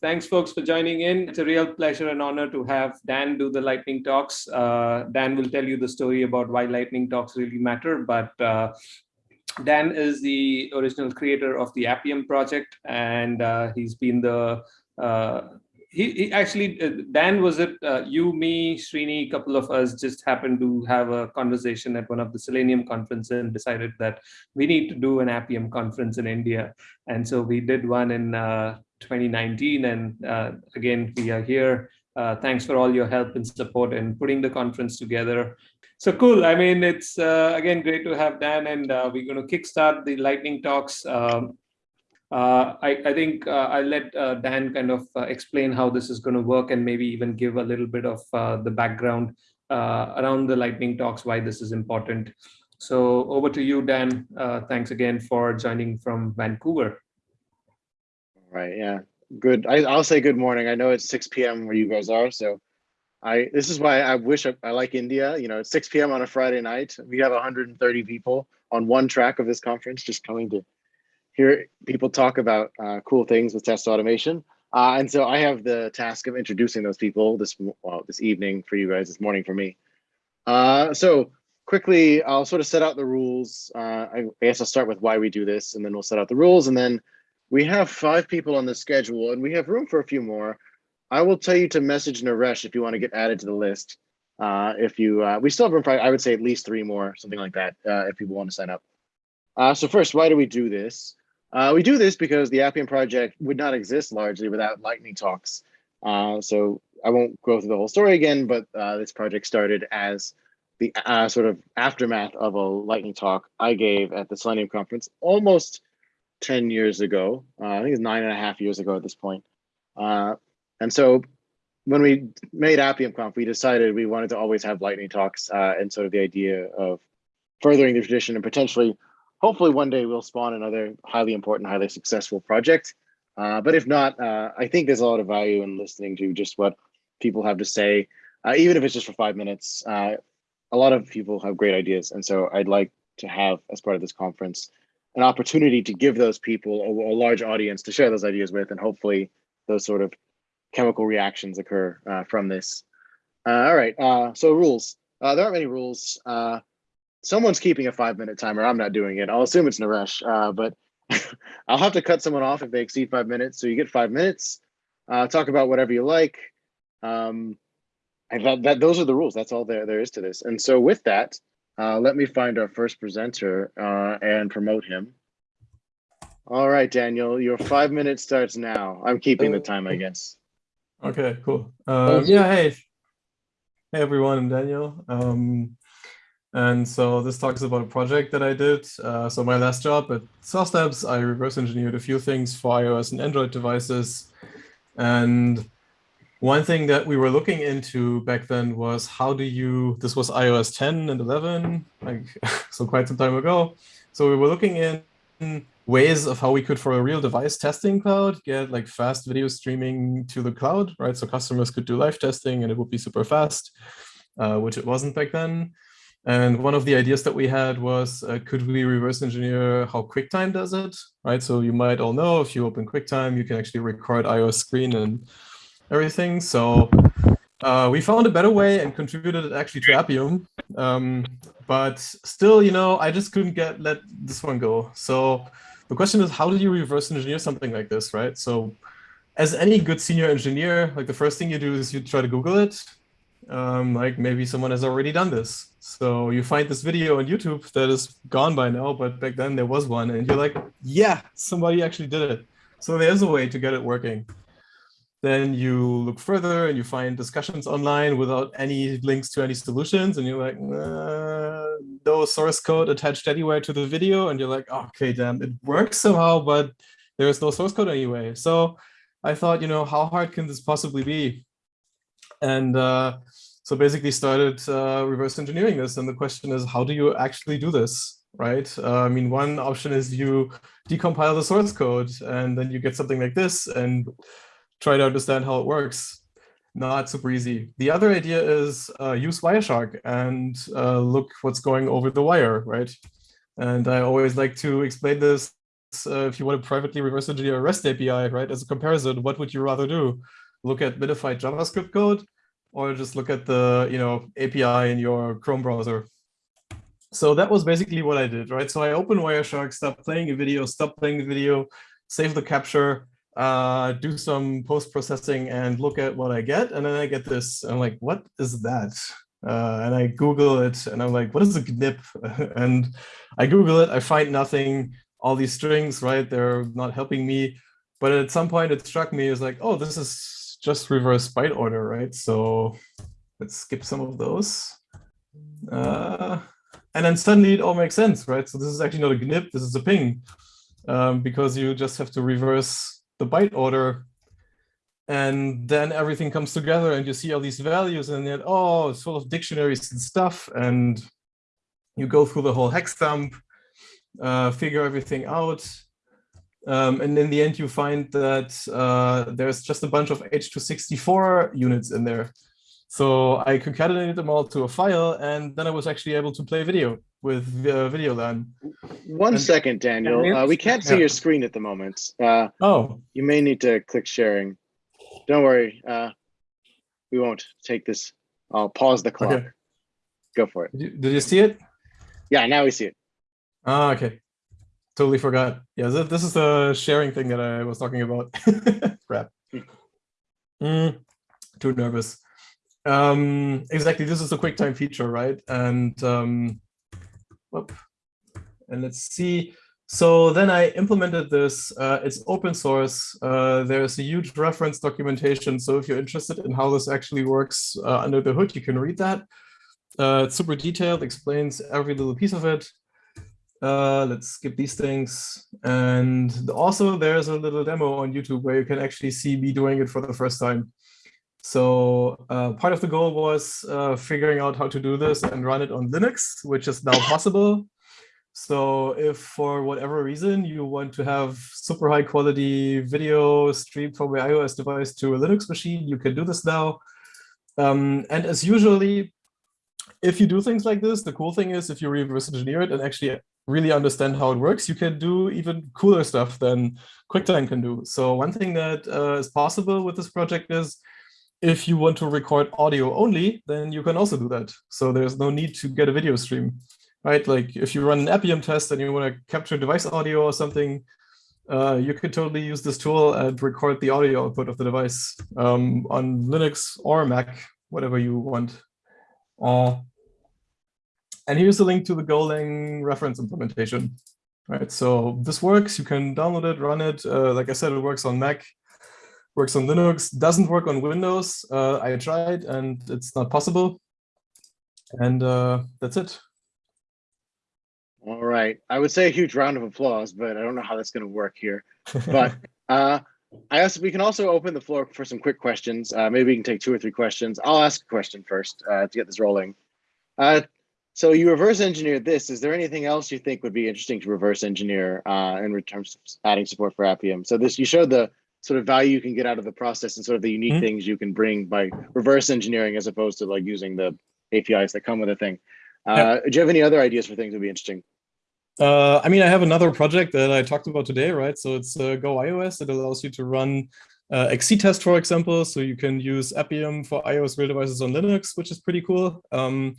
Thanks, folks, for joining in. It's a real pleasure and honor to have Dan do the lightning talks. Uh, Dan will tell you the story about why lightning talks really matter, but uh, Dan is the original creator of the Appium project, and uh, he's been the uh, he, he, actually uh, Dan was it uh, you me Srini a couple of us just happened to have a conversation at one of the Selenium conference and decided that we need to do an Appium conference in India. And so we did one in uh, 2019 and uh, again we are here. Uh, thanks for all your help and support in putting the conference together. So cool. I mean it's again great to have Dan and we're going to kickstart the lightning talks um, uh, I, I, think uh, I'll let uh, Dan kind of explain how this is going to work and maybe even give a little bit of the background around the lightning talks, why this is important. So over to you, Dan. thanks again for joining from Vancouver. Right. Yeah. Good. I, will say good morning. I know it's 6 p.m. where you guys are. So I this is why I wish I, I like India. You know, it's 6 p.m. on a Friday night. We have 130 people on one track of this conference just coming to hear people talk about uh, cool things with test automation. Uh, and so I have the task of introducing those people this well, this evening for you guys, this morning for me. Uh, so quickly, I'll sort of set out the rules. Uh, I guess I'll start with why we do this, and then we'll set out the rules. And then we have five people on the schedule, and we have room for a few more. I will tell you to message Naresh if you want to get added to the list. Uh, if you, uh, we still have room for, I would say at least three more, something like that, if people want to sign up. so first, why do we do this? Uh, we do this because the Appium project would not exist largely without Lightning Talks. Uh, so I won't go through the whole story again, but uh, this project started as the uh, sort of aftermath of a Lightning Talk I gave at the Selenium conference almost 10 years ago. Uh, I think it's nine and a half years ago at this point. Uh, and so when we made Appium Conf, we decided we wanted to always have Lightning Talks and sort of the idea of furthering the tradition and potentially hopefully one day we'll spawn another highly important, highly successful project. Uh, but if not, uh, I think there's a lot of value in listening to just what people have to say, uh, even if it's just for five minutes. Uh, a lot of people have great ideas. And so I'd like to have, as part of this conference, an opportunity to give those people a, a large audience to share those ideas with, and hopefully those sort of chemical reactions occur uh, from this. Uh, all right, so rules. there aren't many rules someone's keeping a five minute timer. I'm not doing it. I'll assume it's Naresh, uh, but I'll have to cut someone off if they exceed five minutes. So you get five minutes. Uh, talk about whatever you like. Um, and that, that those are the rules. That's all there there is to this. And so with that, uh, let me find our first presenter uh, and promote him. All right, Daniel, your five minutes starts now. I'm keeping the time, I guess. Okay, cool. Um, yeah, hey, hey everyone, I'm Daniel. Um, and so this talks about a project that I did. Uh, so my last job at SauceLabs, I reverse engineered a few things for iOS and Android devices. And one thing that we were looking into back then was how do you, this was iOS 10 and 11, like so quite some time ago. So we were looking in ways of how we could, for a real device testing cloud, get like fast video streaming to the cloud, right? So customers could do live testing and it would be super fast, uh, which it wasn't back then. And one of the ideas that we had was, uh, could we reverse engineer how QuickTime does it, right? So you might all know if you open QuickTime, you can actually record iOS screen and everything. So uh, we found a better way and contributed it actually to Appium. Um, but still, you know, I just couldn't get let this one go. So the question is, how do you reverse engineer something like this, right? So as any good senior engineer, like the first thing you do is you try to Google it. Um, like maybe someone has already done this. So you find this video on YouTube that is gone by now, but back then there was one and you're like, yeah, somebody actually did it. So there's a way to get it working. Then you look further and you find discussions online without any links to any solutions. And you're like, uh, no source code attached anywhere to the video. And you're like, okay, damn, it works somehow, but there is no source code anyway. So I thought, you know, how hard can this possibly be? And uh, so basically started uh, reverse engineering this. And the question is, how do you actually do this, right? Uh, I mean, one option is you decompile the source code and then you get something like this and try to understand how it works. Not super easy. The other idea is uh, use Wireshark and uh, look what's going over the wire, right? And I always like to explain this uh, if you want to privately reverse engineer a REST API, right? As a comparison, what would you rather do? Look at minified JavaScript code or just look at the you know API in your Chrome browser? So that was basically what I did, right? So I opened Wireshark, stopped playing a video, stopped playing the video, save the capture, uh, do some post-processing and look at what I get. And then I get this, I'm like, what is that? Uh, and I Google it and I'm like, what is a GNIP? and I Google it, I find nothing, all these strings, right? They're not helping me. But at some point it struck me as like, oh, this is just reverse byte order, right? So let's skip some of those. Uh, and then suddenly it all makes sense, right? So this is actually not a GNIP, this is a ping, um, because you just have to reverse the byte order and then everything comes together and you see all these values and then, oh, it's full of dictionaries and stuff. And you go through the whole hex dump, uh, figure everything out. Um, and in the end, you find that uh, there's just a bunch of H264 units in there. So I concatenated them all to a file, and then I was actually able to play video with uh, VideoLAN. One And- second, Daniel. Uh, we can't see Yeah. your screen at the moment. Uh, Oh, you may need to click sharing. Don't worry. Uh, we won't take this. I'll pause the clock. Okay. Go for it. did you, did you see it? Yeah, now we see it. Ah, okay. Totally forgot. Yeah, th- this is the sharing thing that I was talking about. Crap. Mm, too nervous. Um, exactly. This is a QuickTime feature, right? And um, whoop. and let's see. So then I implemented this. Uh, it's open source. Uh, there's a huge reference documentation. So if you're interested in how this actually works uh, under the hood, you can read that. Uh, it's super detailed, explains every little piece of it. Uh, let's skip these things. And also there's a little demo on YouTube where you can actually see me doing it for the first time. So uh, part of the goal was uh, figuring out how to do this and run it on Linux, which is now possible. So if for whatever reason you want to have super high quality video streamed from your iOS device to a Linux machine, you can do this now. Um, and as usually, if you do things like this, the cool thing is if you reverse engineer it and actually really understand how it works, you can do even cooler stuff than QuickTime can do. So one thing that uh, is possible with this project is if you want to record audio only, then you can also do that. So there's no need to get a video stream, right? Like if you run an Appium test and you want to capture device audio or something, uh, you could totally use this tool and record the audio output of the device um, on Linux or Mac, whatever you want. Uh, and here's the link to the Golang reference implementation. Right, so this works. You can download it, run it. Uh, like I said, it works on Mac, works on Linux, doesn't work on Windows. Uh, I tried and it's not possible. And uh, that's it. All right. I would say a huge round of applause, but I don't know how that's going to work here. But uh, I also we can also open the floor for some quick questions. Uh, maybe we can take two or three questions. I'll ask a question first uh, to get this rolling. Uh, so you reverse engineered this. Is there anything else you think would be interesting to reverse engineer uh, in terms of adding support for Appium? So this you showed the sort of value you can get out of the process and sort of the unique Mhm. things you can bring by reverse engineering as opposed to like using the APIs that come with a thing. Uh, Do you have any other ideas for things that would be interesting? Uh, I mean, I have another project that I talked about today, right? So it's uh, Go iOS. It allows you to run uh, XC test, for example. So you can use Appium for iOS real devices on Linux, which is pretty cool. Um,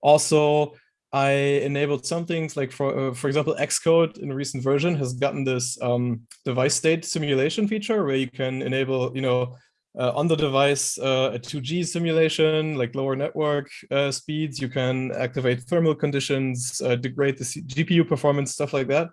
also, I enabled some things like, for uh, for example, Xcode in a recent version has gotten this um, device state simulation feature where you can enable, you know, uh, on the device uh, a 2G simulation, like lower network uh, speeds. You can activate thermal conditions, uh, degrade the C GPU performance, stuff like that.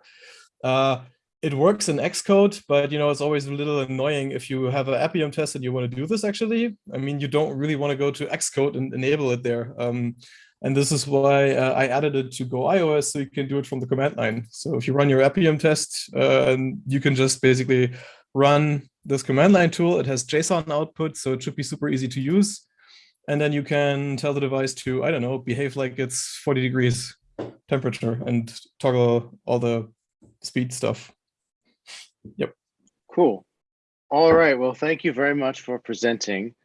Uh, it works in Xcode, but you know it's always a little annoying if you have an Appium test and you want to do this. Actually, I mean, you don't really want to go to Xcode and enable it there. Um, and this is why uh, I added it to Go iOS, so you can do it from the command line. So if you run your Appium test, uh, you can just basically run this command line tool. It has JSON output, so it should be super easy to use. And then you can tell the device to, I don't know, behave like it's 40 degrees temperature and toggle all the speed stuff. Yep. Cool. All right. Well, thank you very much for presenting.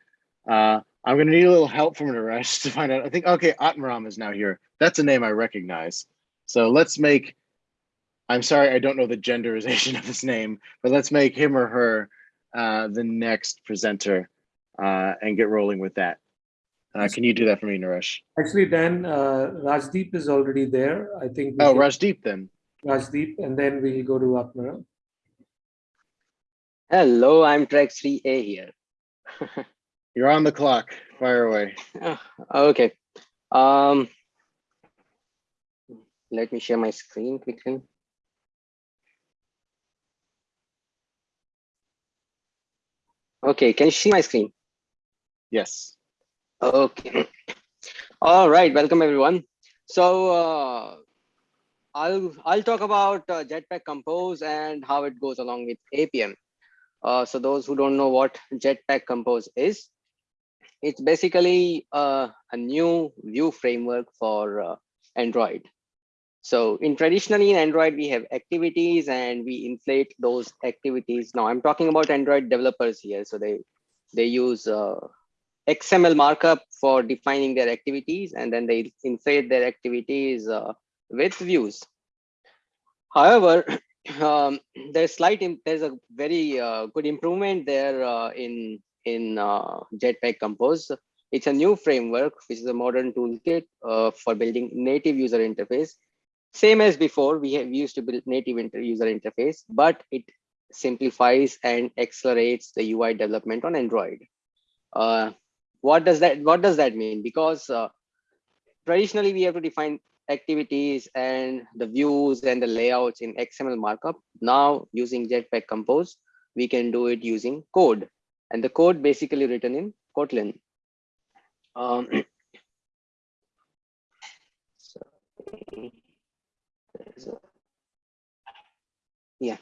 Uh, I'm going to need a little help from Naresh to find out. I think, okay, Atmaram is now here. That's a name I recognize. So let's make I'm sorry, I don't know the genderization of his name, but let's make him or her uh, the next presenter uh, and get rolling with that. Uh, can you do that for me, Naresh? Actually, Dan, uh, Rajdeep is already there. I think. we Oh, should- Rajdeep then. Rajdeep, and then we'll go to Apnara. Hello, I'm Track 3A here. You're on the clock. Fire away. okay. Um, let me share my screen quickly. Okay, can you see my screen? Yes. Okay. All right, welcome everyone. So uh, I'll I'll talk about uh, Jetpack Compose and how it goes along with Appium. Uh, so those who don't know what Jetpack Compose is, it's basically uh, a new view framework for uh, Android. So in traditionally in Android, we have activities and we inflate those activities. Now I'm talking about Android developers here. So they they use uh, XML markup for defining their activities, and then they inflate their activities uh, with views. However, um, there's slight, there's a very uh, good improvement there uh, in in uh, Jetpack Compose. It's a new framework, which is a modern toolkit uh, for building native user interface. Same as before, we, have, used to build native user interface, but it simplifies and accelerates the UI development on Android. Uh, what does that what does that mean because uh, traditionally we have to define activities and the views and the layouts in xml markup now using jetpack compose we can do it using code and the code basically written in kotlin um, yeah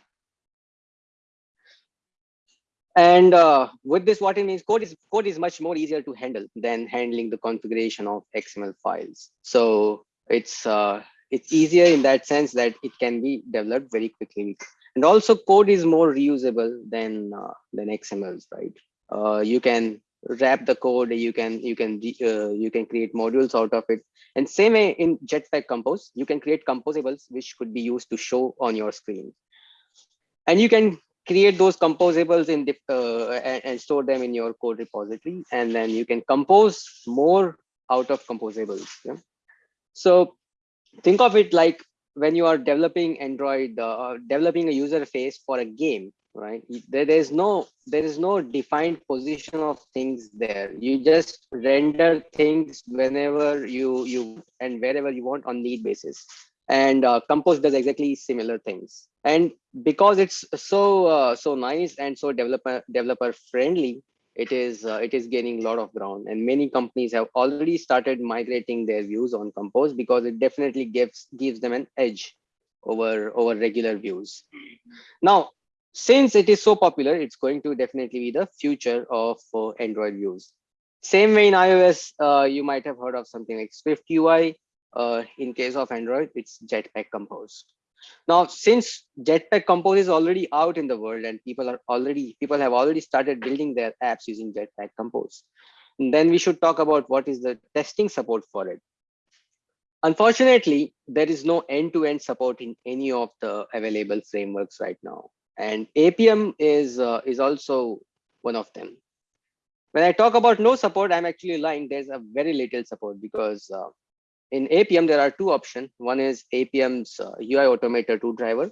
and uh, with this, what it means, code is code is much more easier to handle than handling the configuration of XML files. So it's uh, it's easier in that sense that it can be developed very quickly. And also, code is more reusable than uh, than XMLs, right? Uh, you can wrap the code, you can you can uh, you can create modules out of it. And same way in Jetpack Compose, you can create composables which could be used to show on your screen. And you can create those composables in the, uh, and, store them in your code repository and then you can compose more out of composables yeah? so think of it like when you are developing android uh, developing a user face for a game right there is no there is no defined position of things there. You just render things whenever you you and wherever you want on need basis. And uh, compose does exactly similar things. And because it's so uh, so nice and so developer developer friendly it is uh, it is gaining a lot of ground. And many companies have already started migrating their views on compose because it definitely gives gives them an edge over over regular views. Now since it is so popular it's going to definitely be the future of uh, android views. Same way in ios uh, you might have heard of something like swift ui uh, in case of Android, it's Jetpack Compose. Now, since Jetpack Compose is already out in the world and people are already people have already started building their apps using Jetpack Compose, then we should talk about what is the testing support for it. Unfortunately, there is no end-to-end support in any of the available frameworks right now, and Appium is uh, is also one of them. When I talk about no support, I'm actually lying. There's a very little support because uh, in Appium, there are two options. One is Appium's uh, UI Automator 2 driver,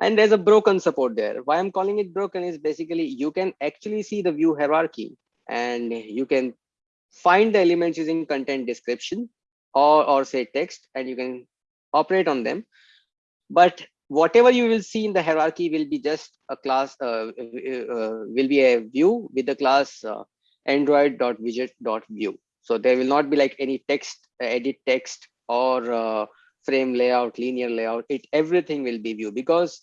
and there's a broken support there. Why I'm calling it broken is basically you can actually see the view hierarchy and you can find the elements using content description or, or say text, and you can operate on them. But whatever you will see in the hierarchy will be just a class, uh, uh, will be a view with the class uh, android.widget.view. So there will not be like any text, uh, edit text or uh, frame layout, linear layout. It everything will be view because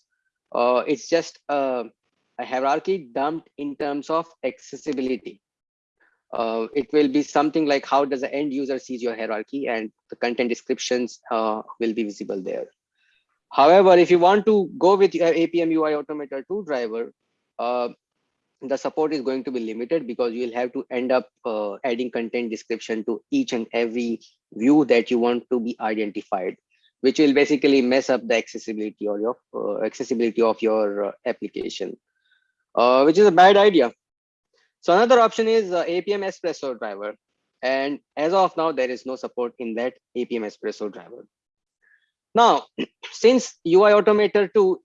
uh, it's just a, a, hierarchy dumped in terms of accessibility. Uh, it will be something like how does the end user sees your hierarchy and the content descriptions uh, will be visible there. However, if you want to go with your Appium UI Automator 2 driver, uh, the support is going to be limited because you'll have to end up uh, adding content description to each and every view that you want to be identified. which will basically mess up the accessibility or your uh, accessibility of your uh, application, uh, which is a bad idea. So another option is uh, Appium Espresso driver. And as of now, there is no support in that Appium Espresso driver. Now, since UI Automator 2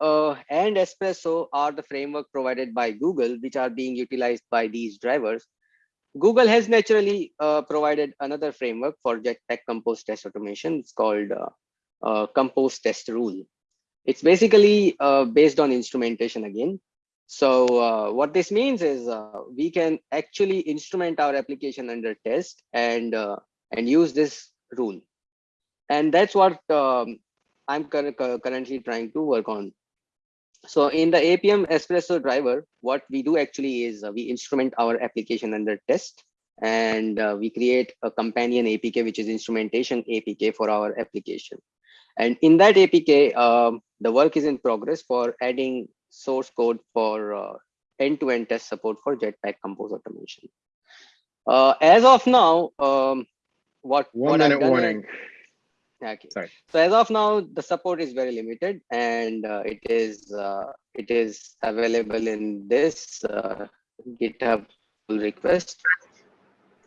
uh, and Espresso are the framework provided by Google, which are being utilized by these drivers, Google has naturally uh, provided another framework for Jetpack Compose test automation. It's called uh, uh, Compose Test Rule. It's basically uh, based on instrumentation again. So uh, what this means is we can actually instrument our application under test and and use this rule. And that's what um, I'm currently trying to work on. So in the Appium Espresso driver, what we do actually is uh, we instrument our application under test and uh, we create a companion APK, which is instrumentation APK for our application. And in that APK, um, the work is in progress for adding source code for uh, end-to-end -end test support for Jetpack Compose automation. Uh, as of now, um, what one what minute warning. Is, Okay. Sorry. So as of now, the support is very limited, and uh, it is uh, it is available in this uh, GitHub pull request,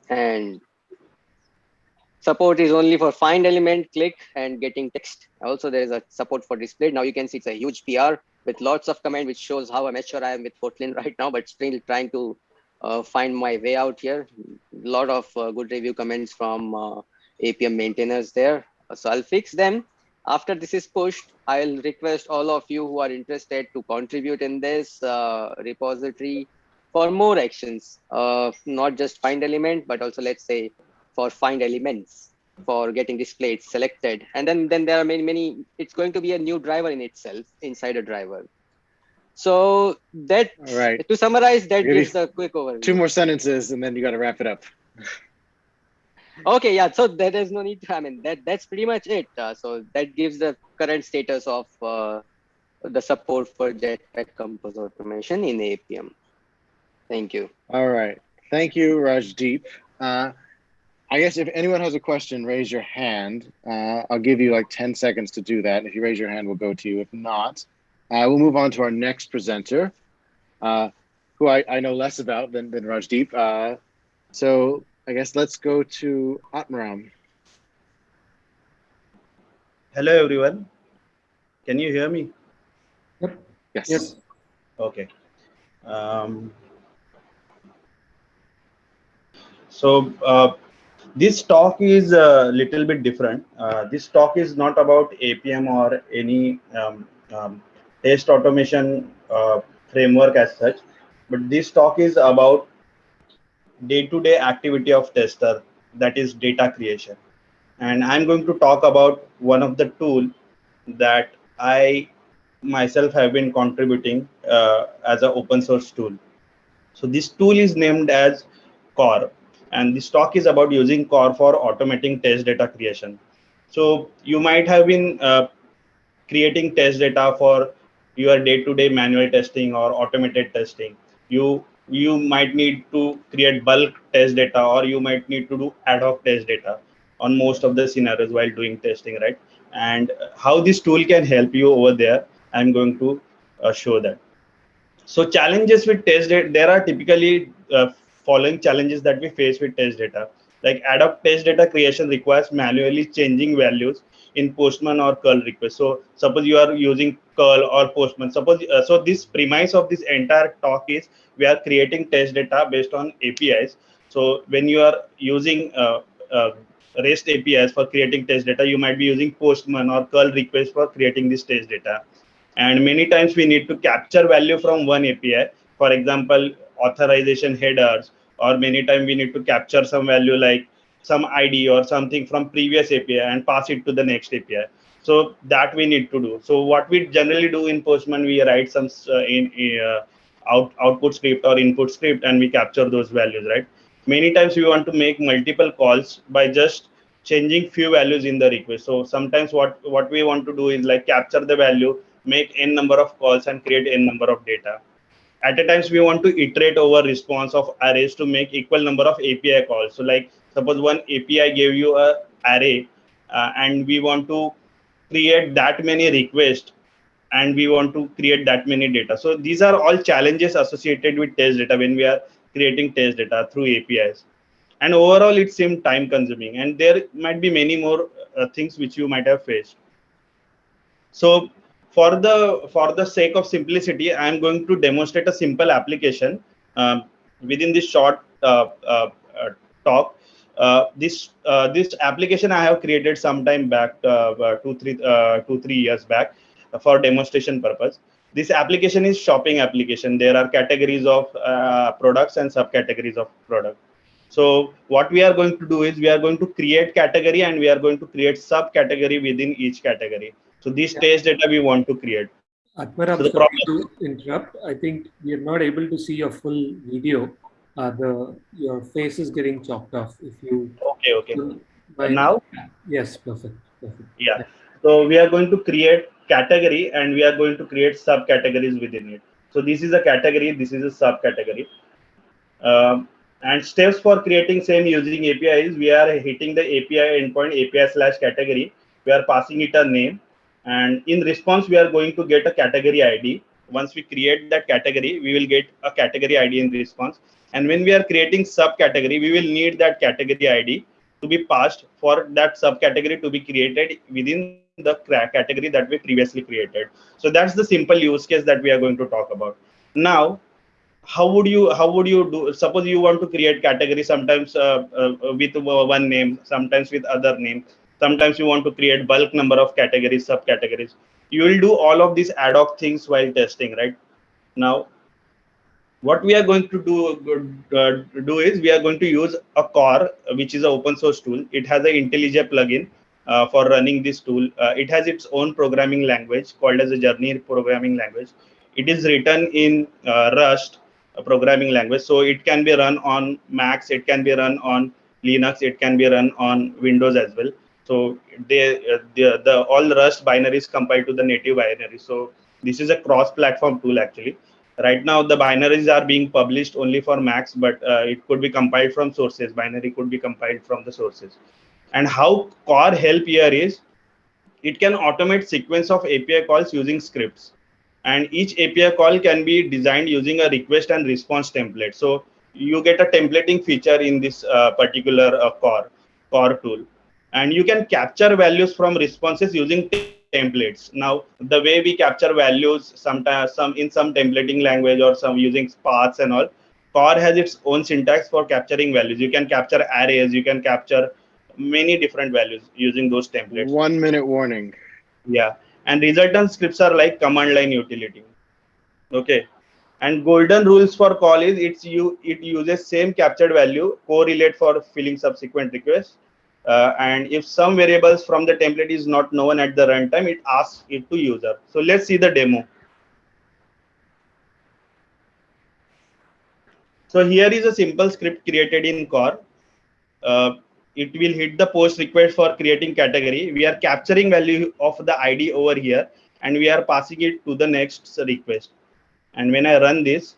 and support is only for find element, click, and getting text. Also, there is a support for display. Now you can see it's a huge PR with lots of command, which shows how amateur I am with Kotlin right now, but still trying to uh, find my way out here. A lot of uh, good review comments from uh, Appium maintainers there. So I'll fix them. After this is pushed, I'll request all of you who are interested to contribute in this uh, repository for more actions, uh, not just find element, but also let's say for find elements for getting displayed, selected. And then, then there are many, many, it's going to be a new driver in itself inside a driver. So that, right. to summarize, that gives a quick overview. Two more sentences and then you got to wrap it up okay yeah so there is no need to, i mean that that's pretty much it. Uh, so that gives the current status of uh, the support for jetpack compose automation in Appium thank you. All right. Thank you rajdeep. Uh, i guess if anyone has a question raise your hand. Uh, i'll give you like 10 seconds to do that. If you raise your hand we'll go to you. If not uh, we'll move on to our next presenter uh, who I, I know less about than, than rajdeep. So I guess let's go to Atmaram. Hello, everyone. Can you hear me? Yep. Yes. Yes. Okay. Um, so uh, this talk is a little bit different. Uh, this talk is not about Appium or any um, um, test automation uh, framework as such, but this talk is about day-to-day -day activity of tester that is data creation. And i'm going to talk about one of the tool that i myself have been contributing uh, as an open source tool. So this tool is named as core and this talk is about using core for automating test data creation. So you might have been uh, creating test data for your day-to-day -day manual testing or automated testing. You you might need to create bulk test data or you might need to do ad hoc test data on most of the scenarios while doing testing right? And how this tool can help you over there i'm going to uh, show that. So challenges with test data there are typically uh, following challenges that we face with test data. Like ad hoc test data creation requires manually changing values in postman or curl request. So suppose you are using curl or postman. Suppose uh, so this premise of this entire talk is we are creating test data based on apis so when you are using uh, uh, rest apis for creating test data you might be using postman or curl request for creating this test data. And many times we need to capture value from one api for example authorization headers or many times we need to capture some value like some id or something from previous api and pass it to the next api so that we need to do. So what we generally do in postman we write some uh, in uh, out, output script or input script and we capture those values right? Many times we want to make multiple calls by just changing few values in the request. So sometimes what what we want to do is like capture the value make n number of calls and create n number of data. At a times we want to iterate over response of arrays to make equal number of api calls. So like suppose one api gave you a array uh, and we want to create that many requests and we want to create that many data. So these are all challenges associated with test data when we are creating test data through APIs. And overall, it seemed time consuming and there might be many more uh, things which you might have faced. So for the for the sake of simplicity, I'm going to demonstrate a simple application um, within this short uh, uh, uh talk. Uh, this uh, this application I have created some time back, two three two three years back, for demonstration purpose. This application is shopping application. There are categories of products and subcategories of product. So what we are going to do is we are going to create category and we are going to create subcategory within each category. So this yeah. test data we want to create. Atmar, so sorry to interrupt. I think we are not able to see your full video. Uh, the your face is getting chopped off. If you okay, okay. By, now, yes, perfect, perfect. Yeah. So we are going to create category and we are going to create subcategories within it. So this is a category. This is a subcategory. Um, and steps for creating same using API is we are hitting the API endpoint API slash category. We are passing it a name and in response we are going to get a category id once we create that category we will get a category id in response and when we are creating subcategory we will need that category id to be passed for that subcategory to be created within the category that we previously created. So that's the simple use case that we are going to talk about. Now how would you how would you do suppose you want to create category sometimes uh, uh, with one name sometimes with other name sometimes you want to create bulk number of categories subcategories. You will do all of these ad hoc things while testing right? Now what we are going to do uh, do is we are going to use a core which is an open source tool. It has an IntelliJ plugin uh, for running this tool. Uh, it has its own programming language called as a journey programming language. It is written in uh, rust programming language. So it can be run on macs it can be run on linux it can be run on windows as well. So they, uh, the, the all Rust binaries compiled to the native binary. So this is a cross-platform tool actually. Right now, the binaries are being published only for Macs, but uh, it could be compiled from sources. Binary could be compiled from the sources. And how Core help here is, it can automate sequence of API calls using scripts. And each API call can be designed using a request and response template. So you get a templating feature in this uh, particular uh, core core tool and you can capture values from responses using templates. Now the way we capture values sometimes some in some templating language or some using paths and all core has its own syntax for capturing values. You can capture arrays you can capture many different values using those templates. One minute warning. Yeah. And resultant scripts are like command line utility. Okay. And golden rules for call is it's you it uses same captured value correlate for filling subsequent requests uh, and if some variables from the template is not known at the runtime, it asks it to user. So let's see the demo. So here is a simple script created in core. Uh, it will hit the post request for creating category. We are capturing value of the ID over here and we are passing it to the next request. And when I run this,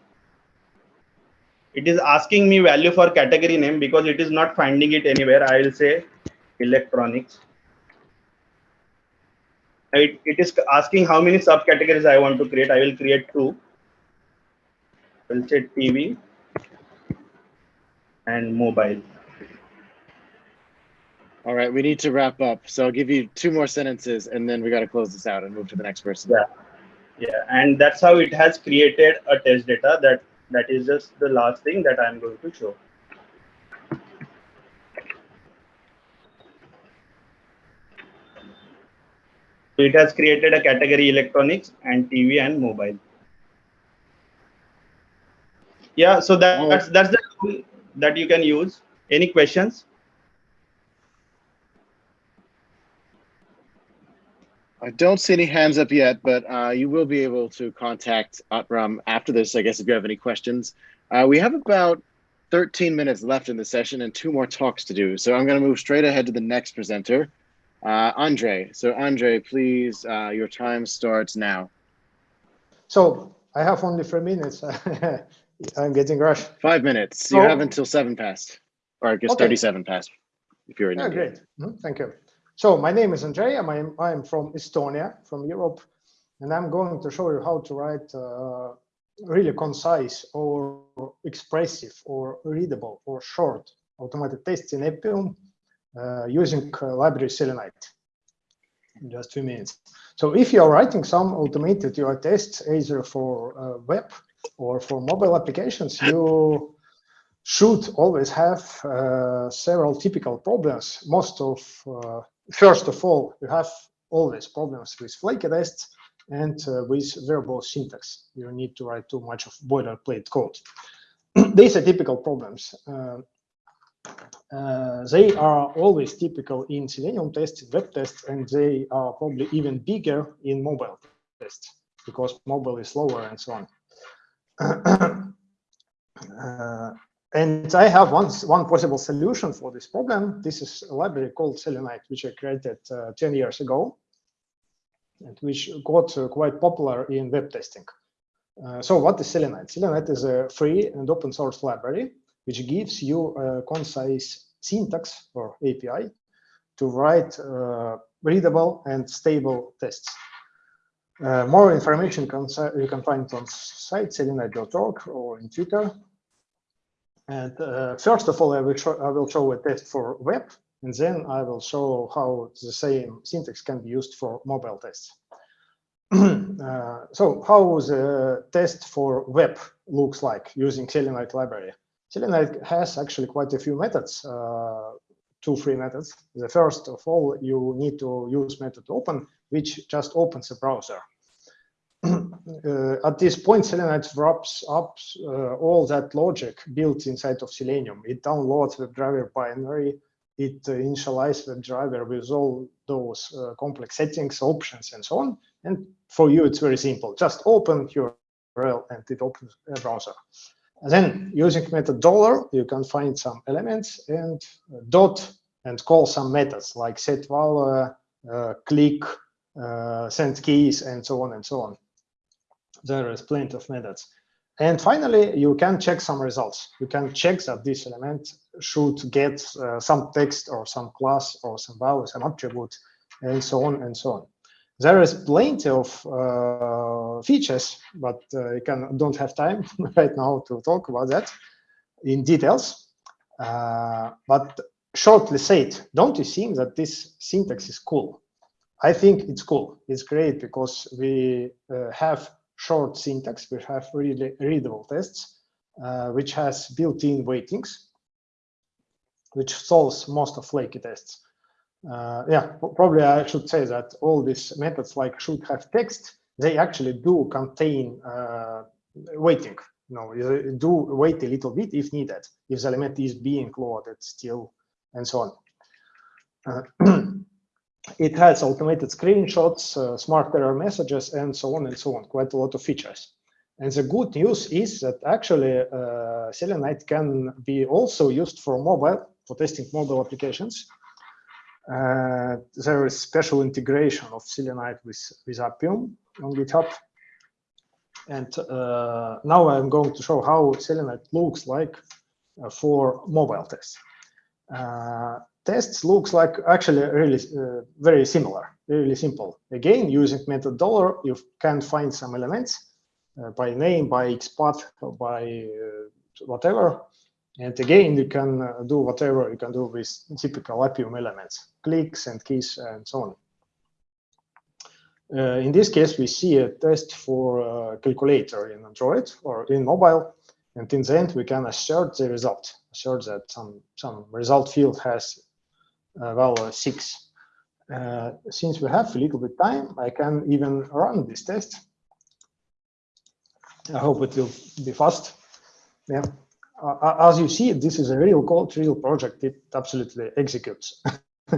it is asking me value for category name because it is not finding it anywhere. I will say electronics. It, it is asking how many subcategories I want to create. I will create two. I will say TV and mobile. All right, we need to wrap up. So I'll give you two more sentences and then we got to close this out and move to the next person. Yeah. Yeah, and that's how it has created a test data that that is just the last thing that I'm going to show. So it has created a category electronics and TV and mobile. Yeah, so that, that's that's the tool that you can use. Any questions? I don't see any hands up yet, but uh, you will be able to contact Atram after this, I guess, if you have any questions. Uh, we have about 13 minutes left in the session and two more talks to do. So I'm going to move straight ahead to the next presenter. Uh, Andre, so Andre, please, uh, your time starts now. So I have only three minutes. I'm getting rushed. Five minutes. You have until seven past, or I guess okay. 37 past, if you're in oh, Great, mm -hmm. thank you. so my name is Andre. I'm, I'm from Estonia, from Europe, and I'm going to show you how to write uh, really concise or expressive or readable or short automated tests in Appium using uh, library Selenide in just two minutes. So if you're writing some automated UI tests, either for uh, web or for mobile applications, you should always have uh, several typical problems. Most of, uh, first of all, you have always problems with flaky tests and uh, with verbose syntax. You need to write too much of boilerplate code. These are typical problems. Uh, they are always typical in Selenium tests, web tests, and they are probably even bigger in mobile tests because mobile is slower and so on. uh, and I have one, one possible solution for this problem. This is a library called Selenide, which I created uh, 10 years ago, and which got uh, quite popular in web testing. Uh, so what is Selenide? Selenide is a free and open source library which gives you a concise syntax or API to write uh, readable and stable tests. Uh, more information you can find on site selenide.org or in Twitter. And uh, first of all, I will, show, I will show a test for web, and then I will show how the same syntax can be used for mobile tests. uh, so how the test for web looks like using Selenide library. Selenide has actually quite a few methods, uh, two free methods. The first of all, you need to use method open, which just opens a browser. uh, at this point, Selenide wraps up uh, all that logic built inside of Selenium. It downloads WebDriver binary, it uh, initializes WebDriver with all those uh, complex settings, options, and so on. And for you, it's very simple. Just open your URL and it opens a browser. And then using method dollar, you can find some elements and dot and call some methods like set value, uh, click, uh, send keys, and so on and so on. There is plenty of methods. And finally, you can check some results. You can check that this element should get uh, some text or some class or some value, some attribute, and so on and so on. There is plenty of uh, features, but uh, I can, don't have time right now to talk about that in details. Uh, but shortly said, don't you think that this syntax is cool? I think it's cool. It's great because we uh, have short syntax, we have really readable tests, uh, which has built-in waitings, which solves most of flaky tests uh, yeah, probably I should say that all these methods like should have text, they actually do contain uh, waiting. You know, do wait a little bit if needed, if the element is being loaded still, and so on. Uh, it has automated screenshots, uh, smart error messages, and so on and so on, quite a lot of features. And the good news is that actually uh, Selenide can be also used for mobile, for testing mobile applications. Uh, there is special integration of Selenide with, with Appium on GitHub. And uh, now I'm going to show how Selenide looks like uh, for mobile tests. Uh, tests looks like actually really uh, very similar, really simple. Again, using method dollar, you can find some elements uh, by name, by XPath, by whatever, and again, you can uh, do whatever you can do with typical Appium elements, clicks and keys and so on. Uh, in this case, we see a test for a calculator in Android or in mobile. And in the end, we can assert the result, assert that some, some result field has a value six. Uh, since we have a little bit time, I can even run this test. I hope it will be fast. Yeah uh, as you see, this is a real code, real project. It absolutely executes.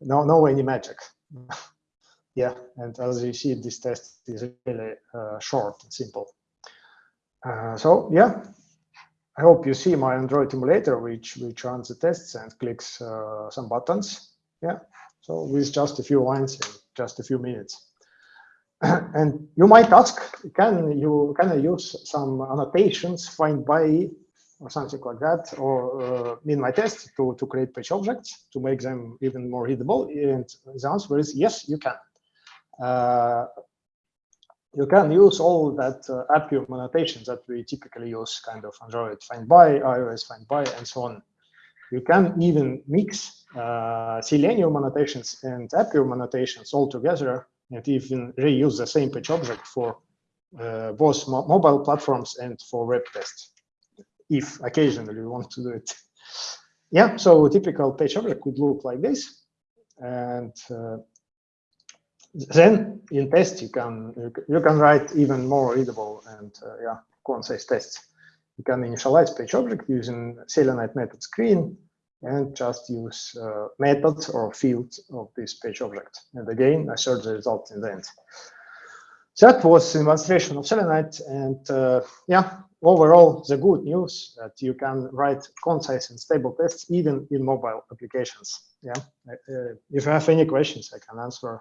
no, no any magic. yeah, and as you see, this test is really uh, short and simple. Uh, so yeah, I hope you see my Android emulator, which which runs the tests and clicks uh, some buttons. Yeah, so with just a few lines in just a few minutes. and you might ask, can you can I use some annotations find by or something like that, or uh, min my test to, to create page objects to make them even more readable? And the answer is yes, you can. Uh, you can use all that uh, Appium annotations that we typically use, kind of Android find by, iOS find by, and so on. You can even mix uh, Selenium annotations and Appium annotations all together and even reuse the same page object for uh, both mo mobile platforms and for web tests, if occasionally you want to do it. Yeah, so typical page object could look like this. And uh, then in test, you can you can write even more readable and uh, yeah, concise tests. You can initialize page object using Selenide method screen and just use uh, methods or fields of this page object. And again, assert the result in the end. That was demonstration of Selenide. And uh, yeah, overall, the good news that you can write concise and stable tests even in mobile applications. Yeah, uh, if you have any questions, I can answer,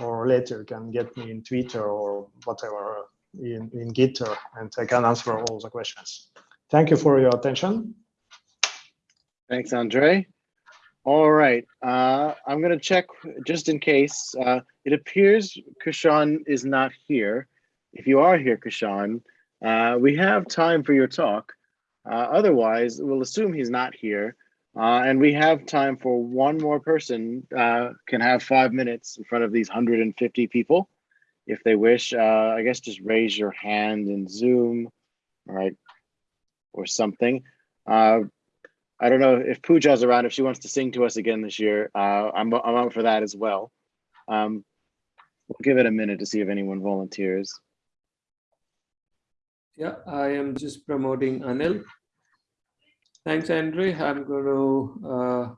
or later you can get me in Twitter or whatever in, in Gitter, and I can answer all the questions. Thank you for your attention. Thanks, Andre. All right, uh, I'm gonna check just in case. Uh, it appears Kushan is not here. If you are here, Kushan, uh, we have time for your talk. Uh, otherwise, we'll assume he's not here. Uh, and we have time for one more person uh, can have five minutes in front of these 150 people. If they wish, I guess just raise your hand in Zoom, all right, or something. I don't know if Pooja's around, if she wants to sing to us again this year. Uh, I'm, I'm out for that as well. Um, we'll give it a minute to see if anyone volunteers. Yeah, I am just promoting Anil. Thanks, Andre. I'm going to. Uh...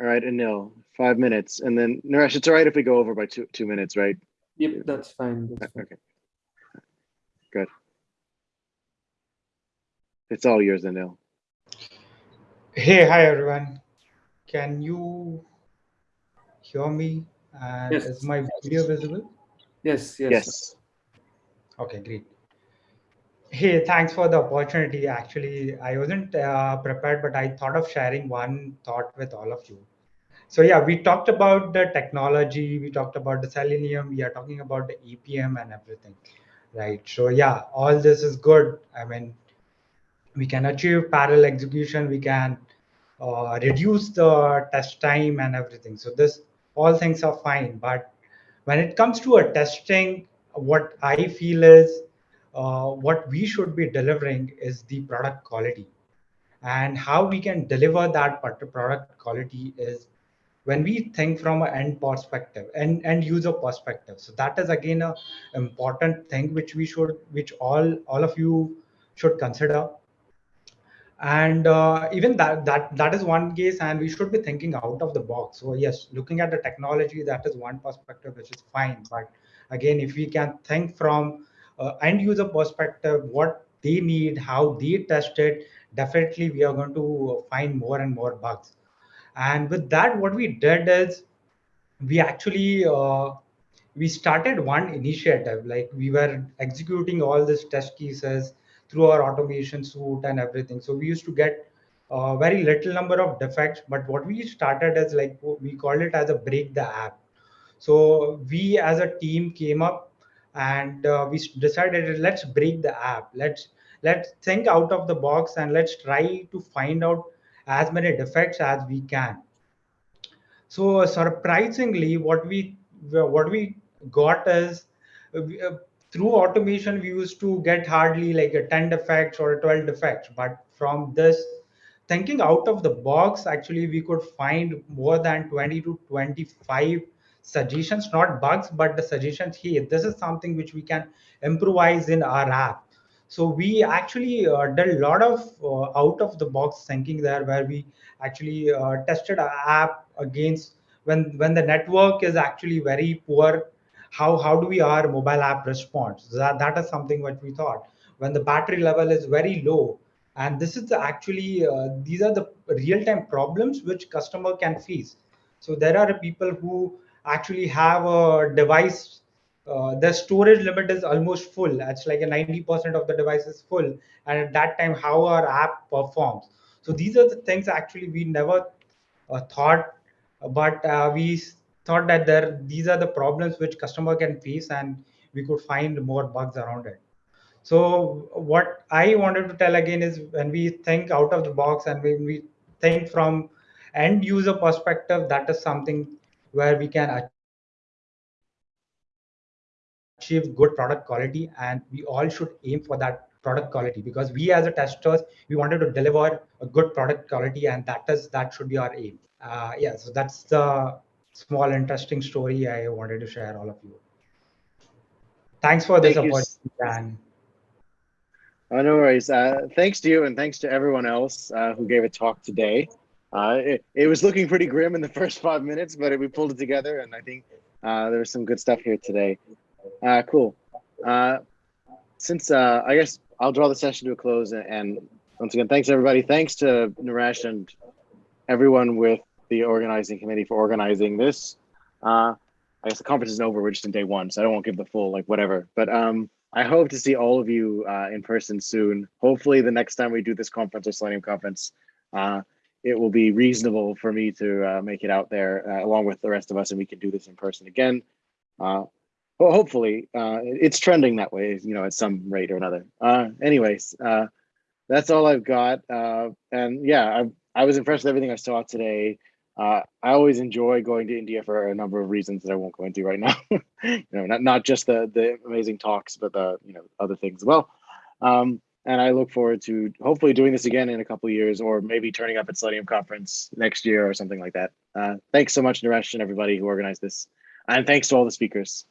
All right, Anil, five minutes. And then, Naresh, it's all right if we go over by two, two minutes, right? Yep, that's fine. That's okay. Good. It's all yours, Anil. Hey, hi everyone. Can you hear me? And yes. is my video visible? Yes, yes. Yes. Okay, great. Hey, thanks for the opportunity. Actually, I wasn't uh, prepared, but I thought of sharing one thought with all of you. So yeah, we talked about the technology, we talked about the Selenium, we are talking about the Appium and everything, right? So yeah, all this is good. I mean, we can achieve parallel execution we can uh, reduce the test time and everything. So this all things are fine but when it comes to a testing what i feel is uh, what we should be delivering is the product quality. And how we can deliver that product quality is when we think from an end perspective and end user perspective. So that is again a important thing which we should which all all of you should consider and uh, even that that that is one case and we should be thinking out of the box. So yes looking at the technology that is one perspective which is fine. But again if we can think from uh, end user perspective what they need how they test it definitely we are going to find more and more bugs. And with that what we did is we actually uh, we started one initiative. Like we were executing all these test cases through our automation suite and everything. So we used to get a very little number of defects, but what we started as like we called it as a break the app. So we as a team came up and uh, we decided let's break the app. Let's let's think out of the box and let's try to find out as many defects as we can. So surprisingly, what we what we got is uh, through automation we used to get hardly like a 10 defects or a 12 defects. But from this thinking out of the box actually we could find more than 20 to 25 suggestions not bugs but the suggestions here this is something which we can improvise in our app. So we actually uh, did a lot of uh, out of the box thinking there where we actually uh, tested our app against when when the network is actually very poor how how do we our mobile app response that that is something what we thought when the battery level is very low and this is actually uh, these are the real time problems which customer can face so there are people who actually have a device uh, the storage limit is almost full. It's like a 90% of the device is full. And at that time, how our app performs. So these are the things actually we never uh, thought, but uh, we thought that there these are the problems which customer can face and we could find more bugs around it. So what I wanted to tell again is when we think out of the box and when we think from end user perspective, that is something where we can achieve good product quality and we all should aim for that product quality because we as a testers we wanted to deliver a good product quality and that is that should be our aim uh, yeah so that's the small interesting story i wanted to share all of you thanks for this Thank opportunity dan Oh, no worries. Uh, thanks to you and thanks to everyone else uh, who gave a talk today. Uh, it, it was looking pretty grim in the first five minutes, but we pulled it together and I think uh, there was some good stuff here today. Uh, cool. Uh, since uh, I guess I'll draw the session to a close and, and once again, thanks everybody. Thanks to Naresh and everyone with the organizing committee for organizing this. Uh, I guess the conference isn't over. We're just in day one, so I don't want to give the full like whatever. But um, I hope to see all of you uh, in person soon. Hopefully, the next time we do this conference or Selenium conference, uh, it will be reasonable for me to uh, make it out there uh, along with the rest of us, and we can do this in person again. Uh, well, hopefully, uh, it's trending that way, you know, at some rate or another. Uh, anyways, uh, that's all I've got. Uh, and yeah, I, I was impressed with everything I saw today. Uh, I always enjoy going to India for a number of reasons that I won't go into right now. you know, not not just the the amazing talks, but the you know other things as well. Um, and I look forward to hopefully doing this again in a couple of years, or maybe turning up at Selenium conference next year or something like that. Uh, thanks so much, Naresh, and everybody who organized this, and thanks to all the speakers.